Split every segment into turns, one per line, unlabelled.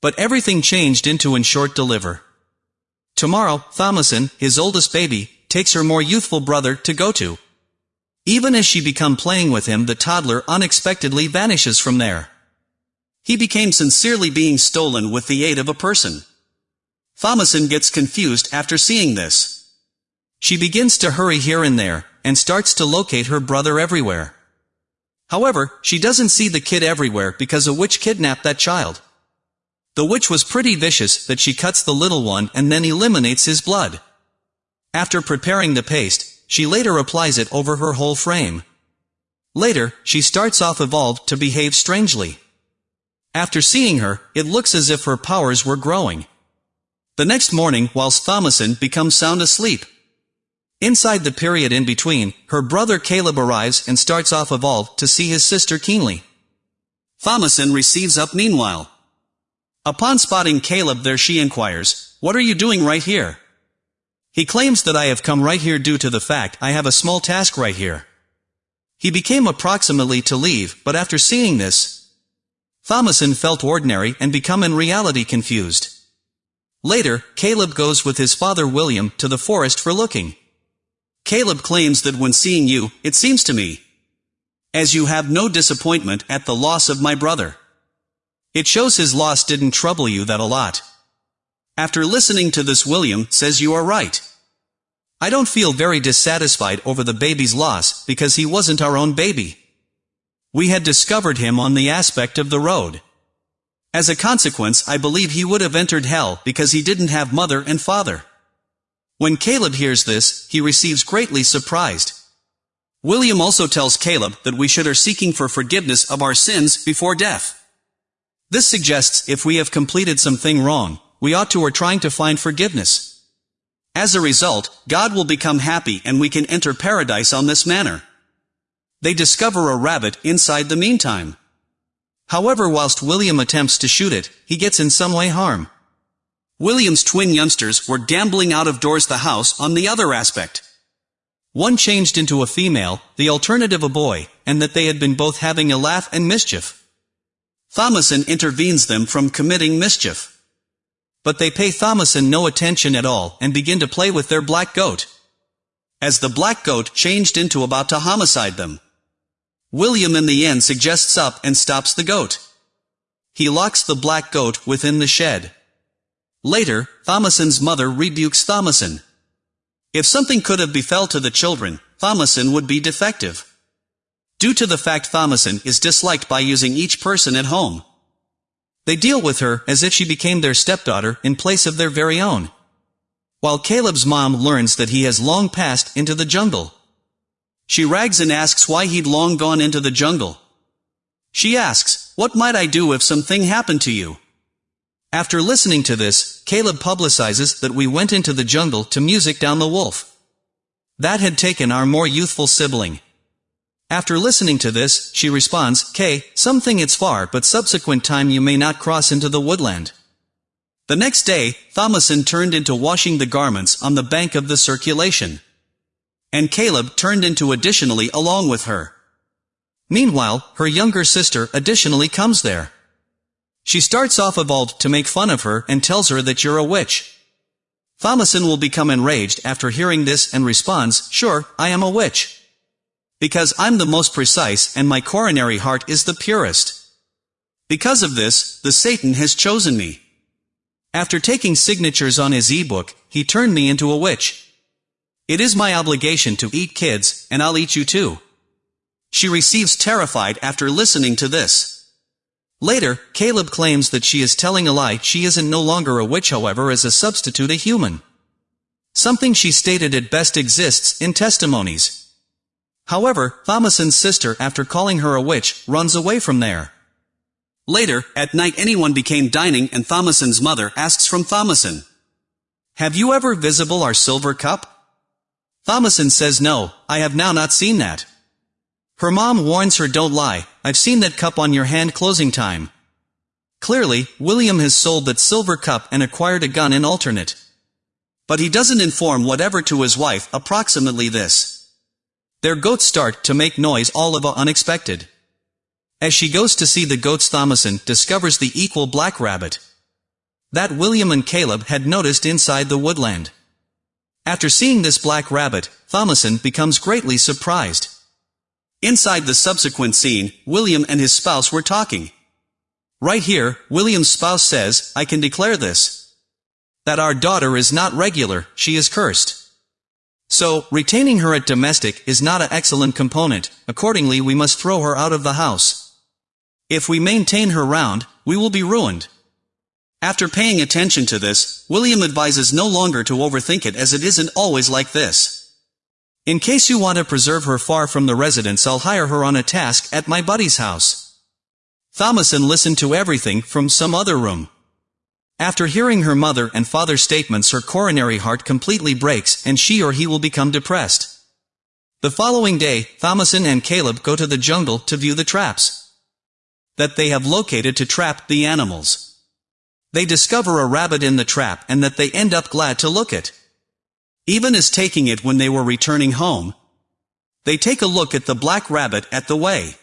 But everything changed into in short deliver. Tomorrow, Thomasin, his oldest baby, takes her more youthful brother to go to. Even as she become playing with him the toddler unexpectedly vanishes from there. He became sincerely being stolen with the aid of a person. Thomasin gets confused after seeing this. She begins to hurry here and there, and starts to locate her brother everywhere. However, she doesn't see the kid everywhere because a witch kidnapped that child. The witch was pretty vicious that she cuts the little one and then eliminates his blood. After preparing the paste, she later applies it over her whole frame. Later, she starts off evolved to behave strangely. After seeing her, it looks as if her powers were growing. The next morning, whilst Thomasin becomes sound asleep. Inside the period in between, her brother Caleb arrives and starts off evolved to see his sister keenly. Thomasin receives up meanwhile. Upon spotting Caleb there she inquires, What are you doing right here? He claims that I have come right here due to the fact I have a small task right here. He became approximately to leave, but after seeing this, Thomasin felt ordinary and become in reality confused. Later, Caleb goes with his father William to the forest for looking. Caleb claims that when seeing you, it seems to me, as you have no disappointment at the loss of my brother. It shows his loss didn't trouble you that a lot. After listening to this William says you are right. I don't feel very dissatisfied over the baby's loss because he wasn't our own baby. We had discovered him on the aspect of the road. As a consequence I believe he would have entered hell because he didn't have mother and father. When Caleb hears this, he receives greatly surprised. William also tells Caleb that we should are seeking for forgiveness of our sins before death. This suggests if we have completed something wrong, we ought to are trying to find forgiveness. As a result, God will become happy and we can enter paradise on this manner. They discover a rabbit inside the meantime. However whilst William attempts to shoot it, he gets in some way harm. William's twin youngsters were gambling out of doors the house on the other aspect. One changed into a female, the alternative a boy, and that they had been both having a laugh and mischief. Thomasin intervenes them from committing mischief. But they pay Thomasin no attention at all and begin to play with their black goat. As the black goat changed into about to homicide them. William in the end suggests up and stops the goat. He locks the black goat within the shed. Later, Thomasin's mother rebukes Thomasin. If something could have befell to the children, Thomasin would be defective due to the fact Thomasin is disliked by using each person at home. They deal with her as if she became their stepdaughter in place of their very own. While Caleb's mom learns that he has long passed into the jungle. She rags and asks why he'd long gone into the jungle. She asks, what might I do if something happened to you? After listening to this, Caleb publicizes that we went into the jungle to music down the wolf. That had taken our more youthful sibling. After listening to this, she responds, K, something it's far but subsequent time you may not cross into the woodland. The next day, Thomasin turned into washing the garments on the bank of the circulation. And Caleb turned into additionally along with her. Meanwhile, her younger sister additionally comes there. She starts off evolved to make fun of her and tells her that you're a witch. Thomasin will become enraged after hearing this and responds, sure, I am a witch. Because I'm the most precise and my coronary heart is the purest. Because of this, the Satan has chosen me. After taking signatures on his e-book, he turned me into a witch. It is my obligation to eat kids, and I'll eat you too. She receives terrified after listening to this. Later, Caleb claims that she is telling a lie she isn't no longer a witch however as a substitute a human. Something she stated at best exists in testimonies. However, Thomasin's sister after calling her a witch, runs away from there. Later, at night anyone became dining and Thomasin's mother asks from Thomasin. Have you ever visible our silver cup? Thomasin says no, I have now not seen that. Her mom warns her don't lie, I've seen that cup on your hand closing time. Clearly, William has sold that silver cup and acquired a gun in alternate. But he doesn't inform whatever to his wife approximately this. Their goats start to make noise all of a unexpected. As she goes to see the goats Thomasin discovers the equal black rabbit. that William and Caleb had noticed inside the woodland. After seeing this black rabbit, Thomasin becomes greatly surprised. Inside the subsequent scene, William and his spouse were talking. Right here, William's spouse says, I can declare this. That our daughter is not regular, she is cursed. So, retaining her at domestic is not an excellent component, accordingly we must throw her out of the house. If we maintain her round, we will be ruined. After paying attention to this, William advises no longer to overthink it as it isn't always like this. In case you want to preserve her far from the residence I'll hire her on a task at my buddy's house. Thomasin listened to everything from some other room. After hearing her mother and father's statements her coronary heart completely breaks and she or he will become depressed. The following day, Thomasin and Caleb go to the jungle to view the traps that they have located to trap the animals. They discover a rabbit in the trap and that they end up glad to look at. Even as taking it when they were returning home, they take a look at the black rabbit at the way.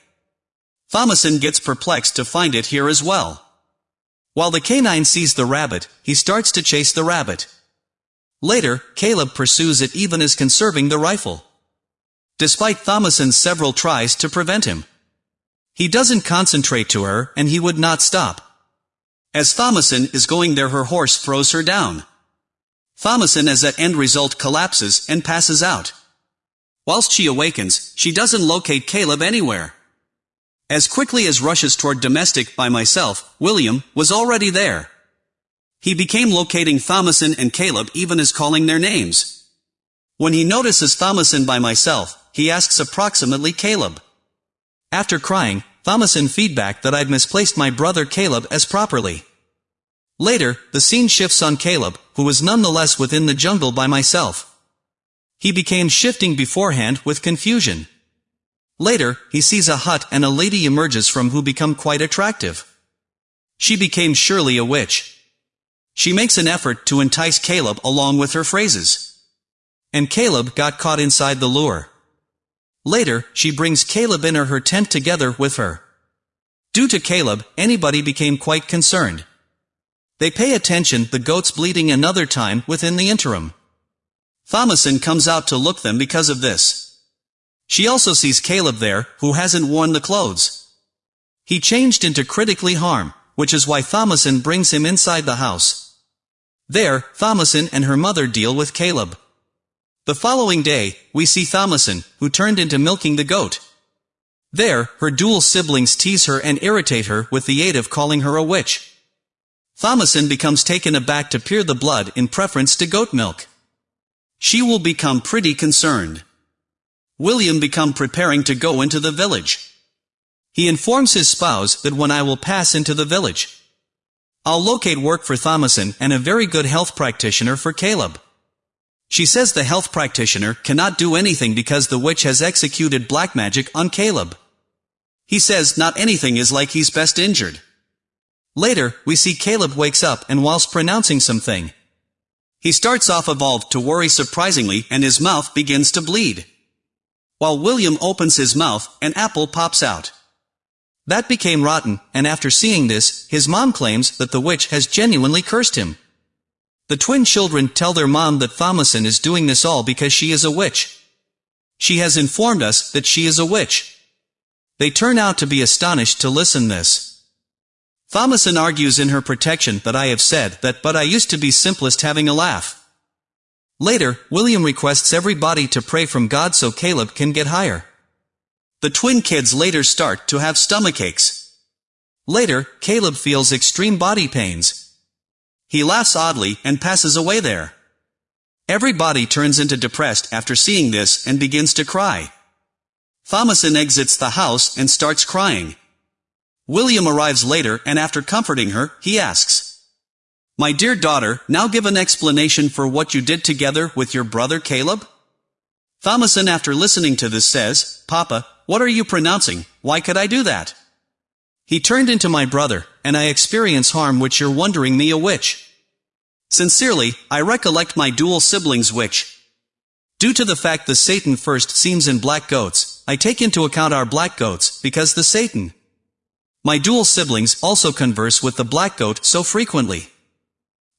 Thomasin gets perplexed to find it here as well. While the canine sees the rabbit, he starts to chase the rabbit. Later, Caleb pursues it even as conserving the rifle. Despite Thomasin's several tries to prevent him. He doesn't concentrate to her, and he would not stop. As Thomasin is going there her horse throws her down. Thomasin as that end result collapses and passes out. Whilst she awakens, she doesn't locate Caleb anywhere. As quickly as rushes toward domestic by myself, William, was already there. He became locating Thomasin and Caleb even as calling their names. When he notices Thomasin by myself, he asks approximately Caleb. After crying, Thomasin feedback that I'd misplaced my brother Caleb as properly. Later, the scene shifts on Caleb, who was nonetheless within the jungle by myself. He became shifting beforehand with confusion. Later, he sees a hut and a lady emerges from who become quite attractive. She became surely a witch. She makes an effort to entice Caleb along with her phrases. And Caleb got caught inside the lure. Later, she brings Caleb in her tent together with her. Due to Caleb, anybody became quite concerned. They pay attention the goats bleeding another time within the interim. Thomasin comes out to look them because of this. She also sees Caleb there, who hasn't worn the clothes. He changed into critically harm, which is why Thomasin brings him inside the house. There, Thomasin and her mother deal with Caleb. The following day, we see Thomasin, who turned into milking the goat. There, her dual siblings tease her and irritate her with the aid of calling her a witch. Thomasin becomes taken aback to peer the blood in preference to goat milk. She will become pretty concerned. William become preparing to go into the village. He informs his spouse that when I will pass into the village, I'll locate work for Thomasin and a very good health practitioner for Caleb. She says the health practitioner cannot do anything because the witch has executed black magic on Caleb. He says not anything is like he's best injured. Later, we see Caleb wakes up and whilst pronouncing something, he starts off evolved to worry surprisingly and his mouth begins to bleed. While William opens his mouth, an apple pops out. That became rotten, and after seeing this, his mom claims that the witch has genuinely cursed him. The twin children tell their mom that Thomasin is doing this all because she is a witch. She has informed us that she is a witch. They turn out to be astonished to listen this. Thomasin argues in her protection that I have said that but I used to be simplest having a laugh. Later, William requests everybody to pray from God so Caleb can get higher. The twin kids later start to have stomachaches. Later, Caleb feels extreme body pains. He laughs oddly and passes away there. Everybody turns into depressed after seeing this and begins to cry. Thomasin exits the house and starts crying. William arrives later and after comforting her, he asks, my dear daughter, now give an explanation for what you did together with your brother Caleb? Thomasin after listening to this says, Papa, what are you pronouncing, why could I do that? He turned into my brother, and I experience harm which you're wondering me a witch. Sincerely, I recollect my dual siblings which. Due to the fact the Satan first seems in black goats, I take into account our black goats, because the Satan. My dual siblings also converse with the black goat so frequently.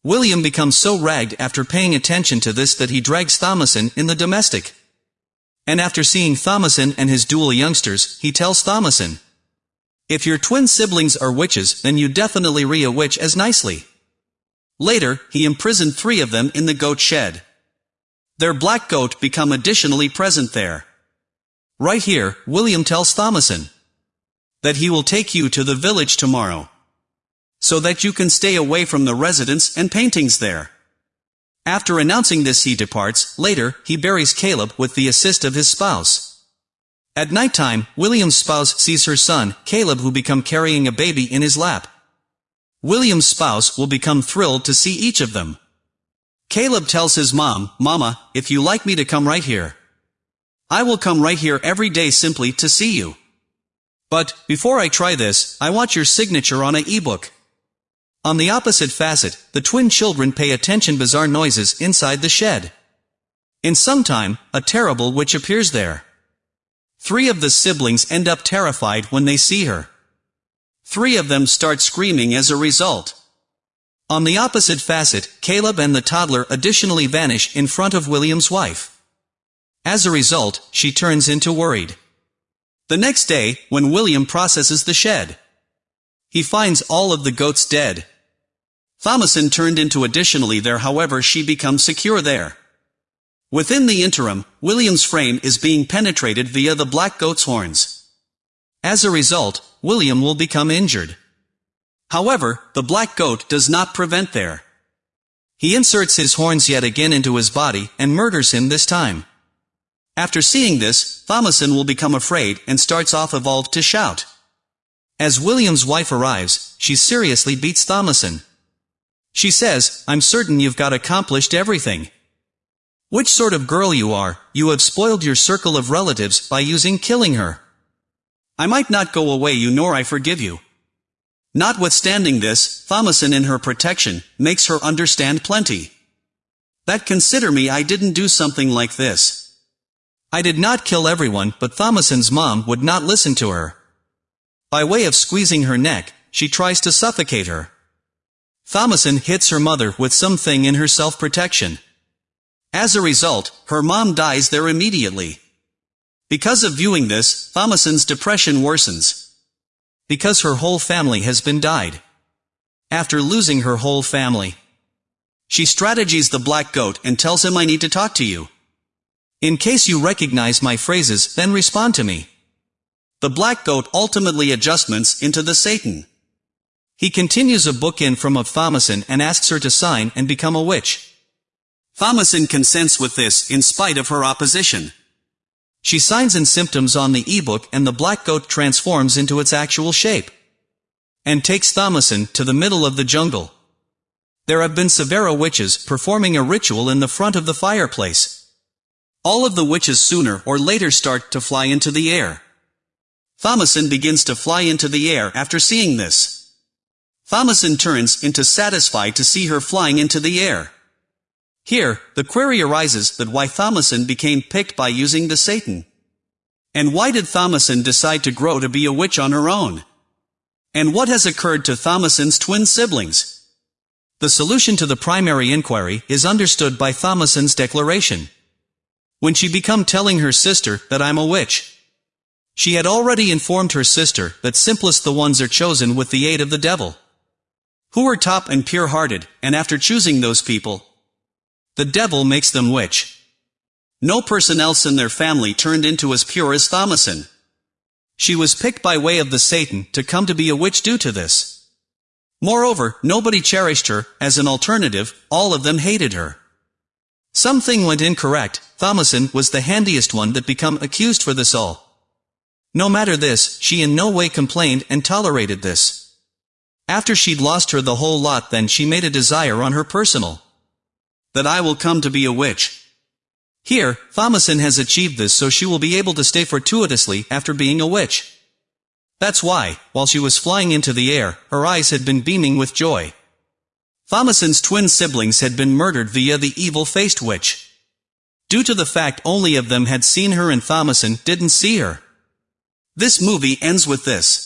William becomes so ragged after paying attention to this that he drags Thomasin in the domestic. And after seeing Thomasin and his dual youngsters, he tells Thomasin, If your twin siblings are witches, then you definitely re a witch as nicely. Later, he imprisoned three of them in the goat shed. Their black goat become additionally present there. Right here, William tells Thomasin that he will take you to the village tomorrow so that you can stay away from the residence and paintings there. After announcing this he departs, later, he buries Caleb with the assist of his spouse. At night time, William's spouse sees her son, Caleb who become carrying a baby in his lap. William's spouse will become thrilled to see each of them. Caleb tells his mom, Mama, if you like me to come right here. I will come right here every day simply to see you. But, before I try this, I want your signature on a e-book. On the opposite facet, the twin children pay attention bizarre noises inside the shed. In some time, a terrible witch appears there. Three of the siblings end up terrified when they see her. Three of them start screaming as a result. On the opposite facet, Caleb and the toddler additionally vanish in front of William's wife. As a result, she turns into worried. The next day, when William processes the shed, he finds all of the goats dead, Thomasin turned into additionally there however she becomes secure there. Within the interim, William's frame is being penetrated via the black goat's horns. As a result, William will become injured. However, the black goat does not prevent there. He inserts his horns yet again into his body and murders him this time. After seeing this, Thomasin will become afraid and starts off evolved to shout. As William's wife arrives, she seriously beats Thomasin. She says, I'm certain you've got accomplished everything. Which sort of girl you are, you have spoiled your circle of relatives by using killing her. I might not go away you nor I forgive you. Notwithstanding this, Thomasin in her protection, makes her understand plenty. That consider me I didn't do something like this. I did not kill everyone, but Thomasin's mom would not listen to her. By way of squeezing her neck, she tries to suffocate her. Thomasin hits her mother with something in her self-protection. As a result, her mom dies there immediately. Because of viewing this, Thomasin's depression worsens. Because her whole family has been died. After losing her whole family. She strategies the black goat and tells him I need to talk to you. In case you recognize my phrases, then respond to me. The black goat ultimately adjustments into the Satan. He continues a book in from of Thomasin and asks her to sign and become a witch. Thomasin consents with this in spite of her opposition. She signs in symptoms on the ebook and the black goat transforms into its actual shape. And takes Thomasin to the middle of the jungle. There have been Severa witches performing a ritual in the front of the fireplace. All of the witches sooner or later start to fly into the air. Thomasin begins to fly into the air after seeing this. Thomasin turns into satisfied to see her flying into the air. Here, the query arises that why Thomasin became picked by using the Satan. And why did Thomasin decide to grow to be a witch on her own? And what has occurred to Thomasin's twin siblings? The solution to the primary inquiry is understood by Thomasin's declaration. When she become telling her sister that I'm a witch. She had already informed her sister that simplest the ones are chosen with the aid of the devil who are top and pure-hearted, and after choosing those people, the devil makes them witch. No person else in their family turned into as pure as Thomasin. She was picked by way of the Satan to come to be a witch due to this. Moreover, nobody cherished her, as an alternative, all of them hated her. Something went incorrect, Thomasin was the handiest one that become accused for this all. No matter this, she in no way complained and tolerated this. After she'd lost her the whole lot then she made a desire on her personal. That I will come to be a witch. Here, Thomasin has achieved this so she will be able to stay fortuitously after being a witch. That's why, while she was flying into the air, her eyes had been beaming with joy. Thomasin's twin siblings had been murdered via the evil-faced witch. Due to the fact only of them had seen her and Thomasin didn't see her. This movie ends with this.